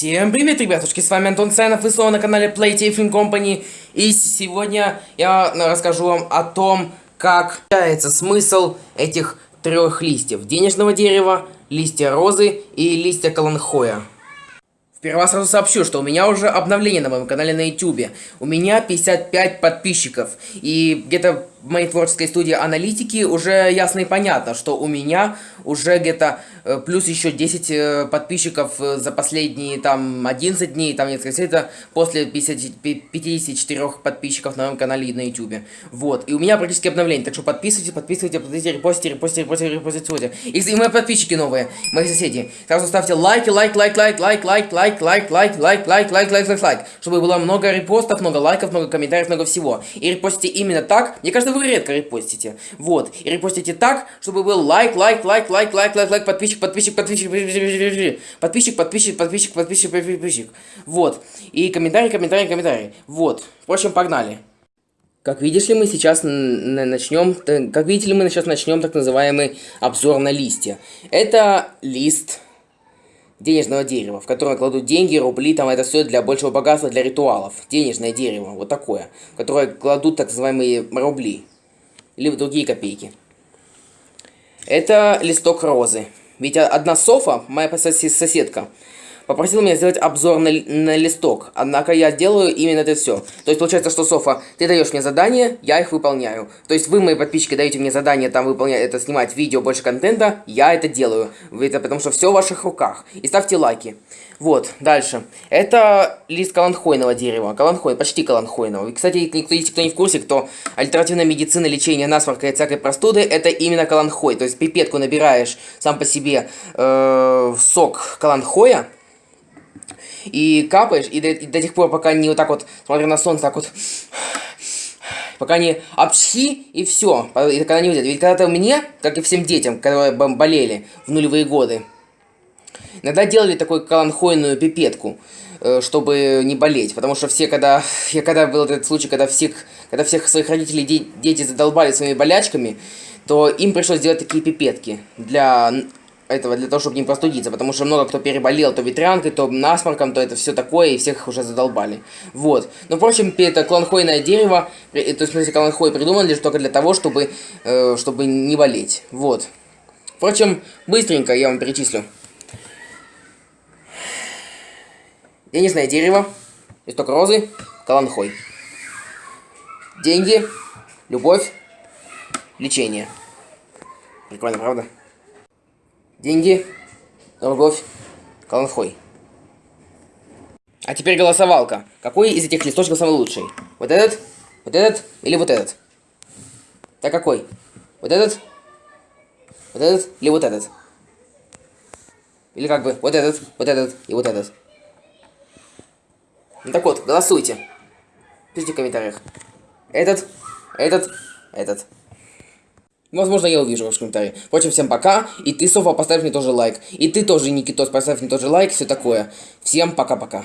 Всем привет, ребятушки, с вами Антон Ценов, вы снова на канале Playtafing Company. И сегодня я расскажу вам о том, как является смысл этих трех листьев. Денежного дерева, листья розы и листья каланхоя. Сперва сразу сообщу, что у меня уже обновление на моем канале на YouTube. У меня 55 подписчиков. И где-то моей творческой студии аналитики уже ясно и понятно, что у меня уже где-то э, плюс еще 10 э, подписчиков э, за последние там 11 дней, там несколько это после 50, 54 подписчиков на моем канале на YouTube. Вот, и у меня практически обновление, так что подписывайтесь, подписывайтесь, подписывайтесь, репостите, репостите, репостите, репостите. И, и мои подписчики новые, мои соседи. Сразу ставьте лайки, лайк, лайк, лайк, лайк, лайк, лайк, лайк, лайк, лайк, лайк, лайк, лайк, лайк, лайк, чтобы было много репостов, много лайков, много комментариев, много всего. И репостите именно так, мне кажется, вы редко репостите. Вот. И репостите так, чтобы был лайк, лайк, лайк, лайк, лайк, лайк, лайк, подписчик, подписчик, подписчик, подписчик, подписчик, подписчик, подписчик, подписчик, подписчик. Вот. И комментарий, комментарий, комментарий. Вот. В общем, погнали. Как видишь ли, мы сейчас начнем, как видите ли, мы сейчас начнем так называемый обзор на листья. Это лист денежного дерева, в которое кладут деньги, рубли, там это все для большего богатства, для ритуалов. Денежное дерево, вот такое, в которое кладут так называемые рубли, либо другие копейки. Это листок розы. Ведь одна Софа, моя соседка, попросил меня сделать обзор на, на листок, однако я делаю именно это все. То есть получается, что, Софа, ты даешь мне задания, я их выполняю. То есть вы, мои подписчики, даете мне задание там выполнять, это снимать видео, больше контента, я это делаю. Это потому что все в ваших руках. И ставьте лайки. Вот, дальше. Это лист каланхойного дерева. Каланхой, почти каланхойного. И, кстати, никто, если кто не в курсе, кто альтернативная медицина, лечение насморка и всякой простуды, это именно каланхой. То есть пипетку набираешь сам по себе э, сок каланхоя, и капаешь, и до, и до тех пор, пока не вот так вот, смотря на солнце, так вот, пока не обсхи, и все, и когда не выйдет. Ведь когда-то мне, как и всем детям, которые болели в нулевые годы, иногда делали такую каланхойную пипетку, э, чтобы не болеть, потому что все, когда, я когда был этот случай, когда всех, когда всех своих родителей де, дети задолбали своими болячками, то им пришлось делать такие пипетки для этого для того, чтобы не простудиться, потому что много кто переболел то ветрянкой, то насморком, то это все такое, и всех уже задолбали. Вот. Но, впрочем, это кланхойное дерево, то есть, смотрите, кланхой придуман лишь только для того, чтобы, э, чтобы не болеть. Вот. Впрочем, быстренько я вам перечислю. Денежное дерево, листок розы, каланхой. Деньги, любовь, лечение. Прикольно, правда? Деньги, любовь, Каланхой. А теперь голосовалка. Какой из этих листочков самый лучший? Вот этот, вот этот или вот этот? Так какой? Вот этот? Вот этот или вот этот? Или как бы вот этот, вот этот и вот этот? Ну так вот, голосуйте. Пишите в комментариях. Этот, этот, этот. Возможно, я увижу ваш комментарий. Впрочем, всем пока. И ты, Софа, поставь мне тоже лайк. И ты тоже, Никитос, поставь мне тоже лайк. Все такое. Всем пока-пока.